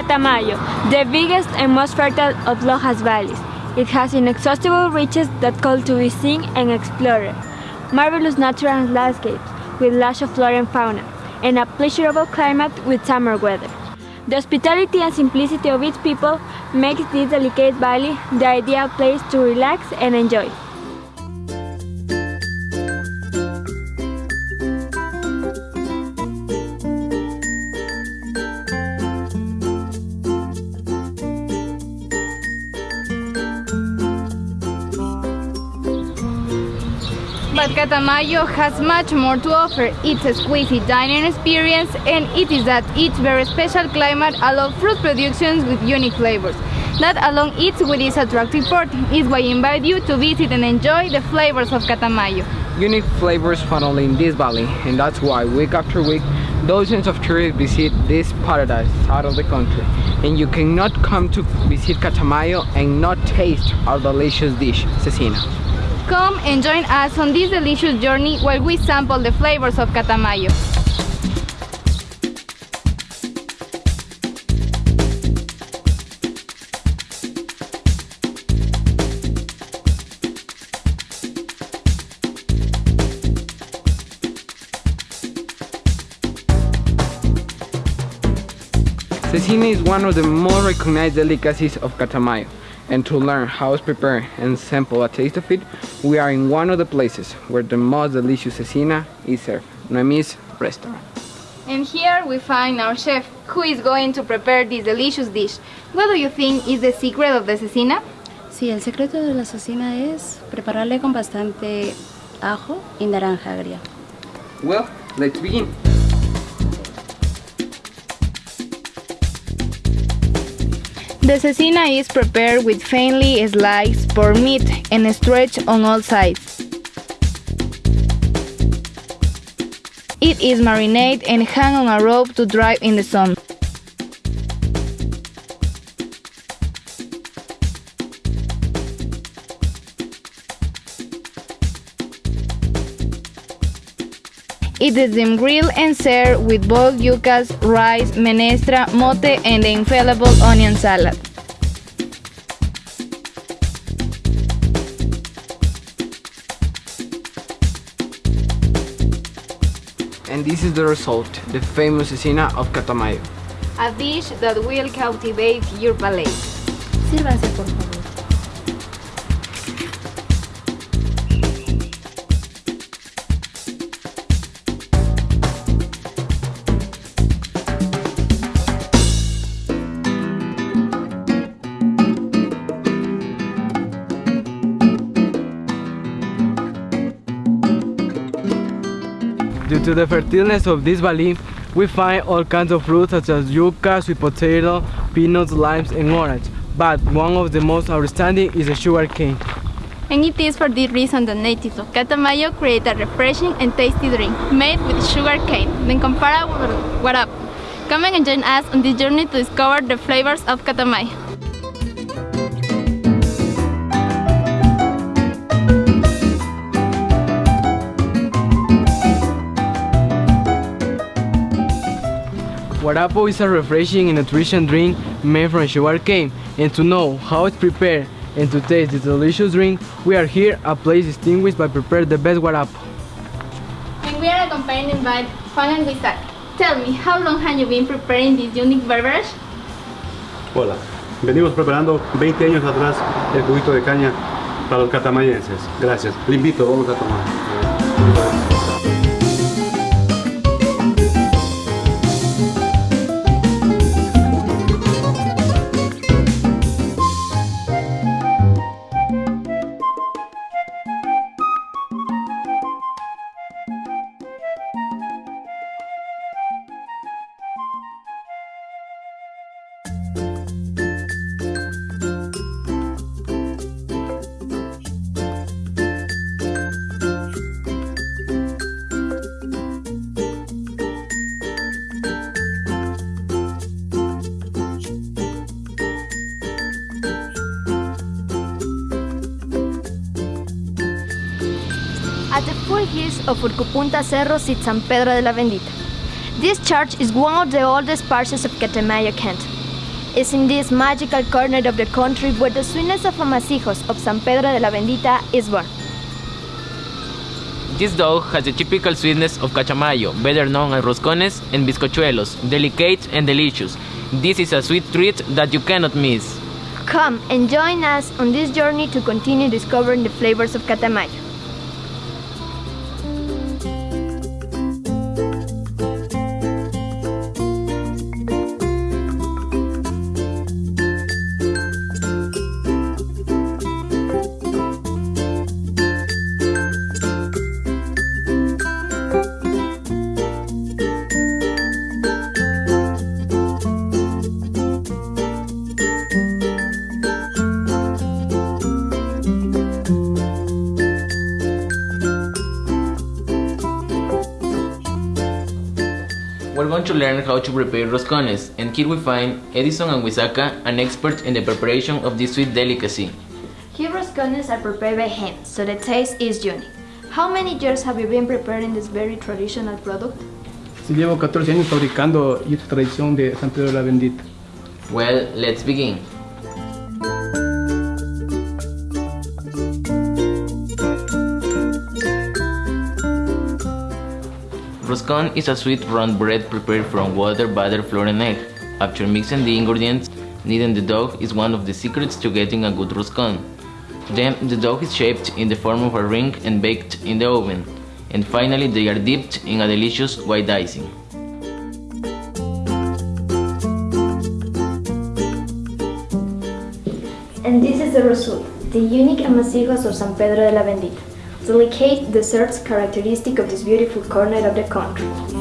Catamayo, the biggest and most fertile of Lojas valleys. It has inexhaustible riches that call to be seen and explored. Marvelous natural landscapes with lush of flora and fauna, and a pleasurable climate with summer weather. The hospitality and simplicity of its people makes this delicate valley the ideal place to relax and enjoy. Catamayo has much more to offer. Its exquisite dining experience and it is that its very special climate allows fruit productions with unique flavors. That along its with its attractive port is why I invite you to visit and enjoy the flavors of Catamayo. Unique flavors found only in this valley and that's why week after week dozens of tourists visit this paradise out of the country and you cannot come to visit Catamayo and not taste our delicious dish, cecina. Come and join us on this delicious journey while we sample the flavors of Catamayo. Cecina is one of the more recognized delicacies of Catamayo and to learn how it's prepared and sample a taste of it, we are in one of the places where the most delicious cecina is served, Noemi's restaurant. And here we find our chef, who is going to prepare this delicious dish. What do you think is the secret of the cecina? Sí, el secreto de la cecina es prepararle con bastante ajo y naranja agria. Well, let's begin. The cecina is prepared with finely sliced pork meat and stretched on all sides. It is marinated and hung on a rope to dry in the sun. It is then grilled and served with boiled yucas, rice, menestra, mote, and the infallible onion salad. And this is the result, the famous cecina of Catamayo. A dish that will captivate your palate. Sírvanse, por favor. Due to the fertileness of this valley, we find all kinds of fruits such as yucca, sweet potato, peanuts, limes, and orange. But one of the most outstanding is the sugar cane. And it is for this reason that natives of Catamayo create a refreshing and tasty drink made with sugar cane, then comparable with what up. Come and join us on this journey to discover the flavors of Catamayo. Guarapo is a refreshing and nutritious drink made from sugar cane. And to know how it's prepared and to taste this delicious drink, we are here at a place distinguished by preparing the best guarapo. And we are accompanied by Juan and. Tell me, how long have you been preparing this unique beverage? Hola, venimos preparando 20 años atrás el juguito de caña para los catamayenses. Gracias. Le invito, vamos a tomar. Of Urcupunta Cerro sits San Pedro de la Bendita. This church is one of the oldest parishes of Catamayo Canton. is in this magical corner of the country where the sweetness of amasijos of San Pedro de la Bendita is born. This dough has the typical sweetness of Catamayo, better known as roscones and bizcochuelos, delicate and delicious. This is a sweet treat that you cannot miss. Come and join us on this journey to continue discovering the flavors of Catamayo. We're going to learn how to prepare roscones, and here we find Edison and Wisaka, an expert in the preparation of this sweet delicacy. Here roscones are prepared by hand, so the taste is unique. How many years have you been preparing this very traditional product? Sí, llevo 14 años fabricando esta tradición de San Pedro de la Bendita. Well, let's begin. Roscon is a sweet round bread prepared from water, butter, flour and egg. After mixing the ingredients, kneading the dough is one of the secrets to getting a good roscon. Then the dough is shaped in the form of a ring and baked in the oven. And finally they are dipped in a delicious white icing. And this is the result, the unique amasijos of San Pedro de la Bendita, delicate desserts characteristic of this beautiful corner of the country.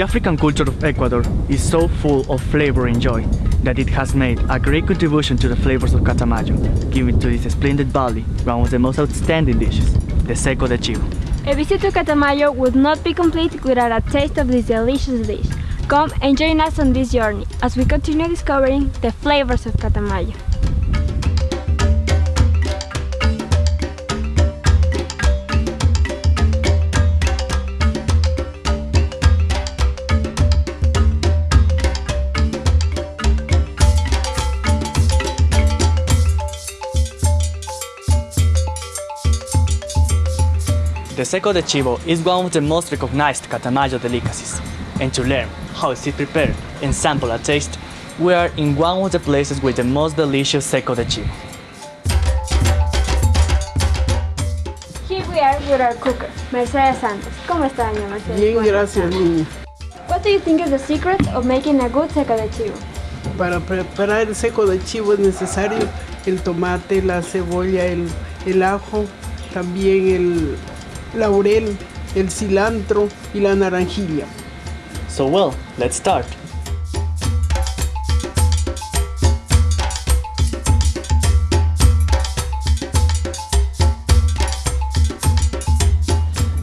The African culture of Ecuador is so full of flavor and joy that it has made a great contribution to the flavors of Catamayo, giving to this splendid valley one of the most outstanding dishes, the seco de chivo. A visit to Catamayo would not be complete without a taste of this delicious dish. Come and join us on this journey as we continue discovering the flavors of Catamayo. Seco de chivo is one of the most recognized Catamayo delicacies. And to learn how is it prepared and sample a taste, we are in one of the places with the most delicious seco de chivo. Here we are with our cooker, Mercedes Santos. ¿Cómo está, doña Mercedes? Bien, gracias, niña. What do you think is the secret of making a good seco de chivo? Para preparar el seco de chivo es necesario el tomate, la cebolla, el, el ajo, también el laurel, el cilantro y la naranjilla. So well, let's start.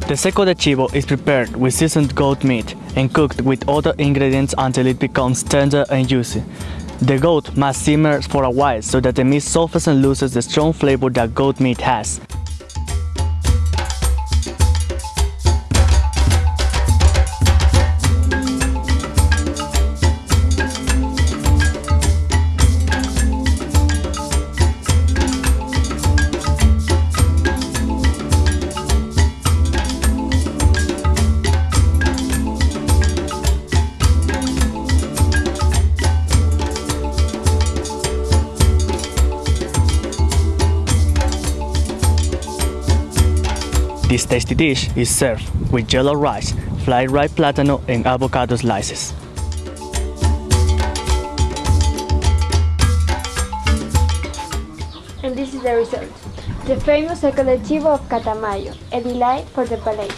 The seco de chivo is prepared with seasoned goat meat and cooked with other ingredients until it becomes tender and juicy. The goat must simmer for a while so that the meat softens and loses the strong flavor that goat meat has. This tasty dish is served with yellow rice, fried ripe plátano, and avocado slices. And this is the result. The famous chivo of Catamayo, a delight for the palate.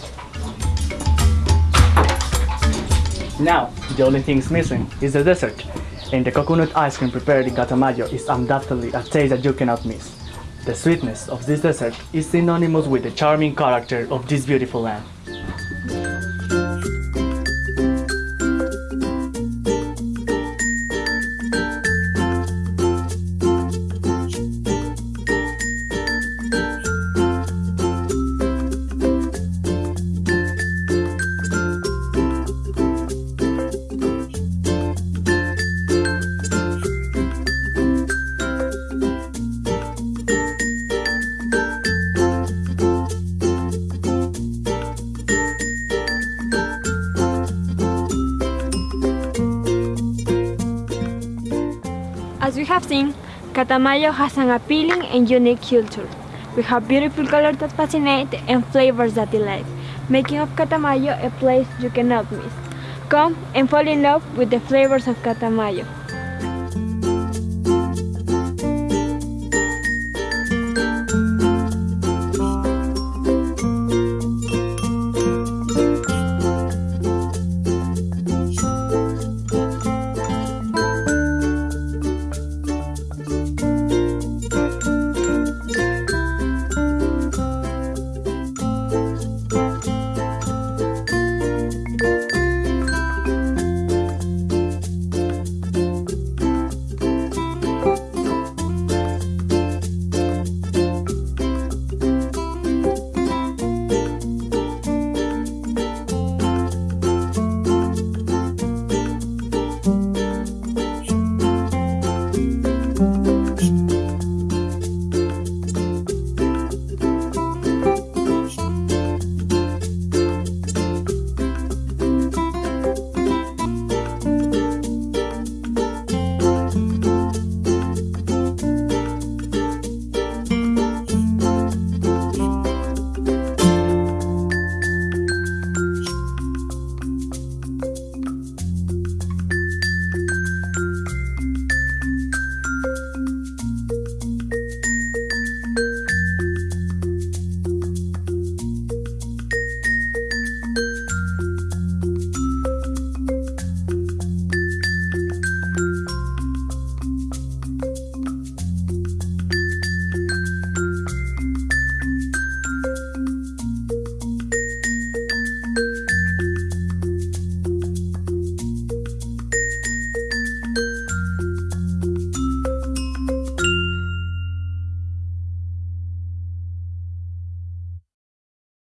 Now, the only thing missing is the dessert, and the coconut ice cream prepared in Catamayo is undoubtedly a taste that you cannot miss. The sweetness of this dessert is synonymous with the charming character of this beautiful land. Catamayo has an appealing and unique culture. We have beautiful colors that fascinate and flavors that delight, making of Catamayo a place you cannot miss. Come and fall in love with the flavors of Catamayo.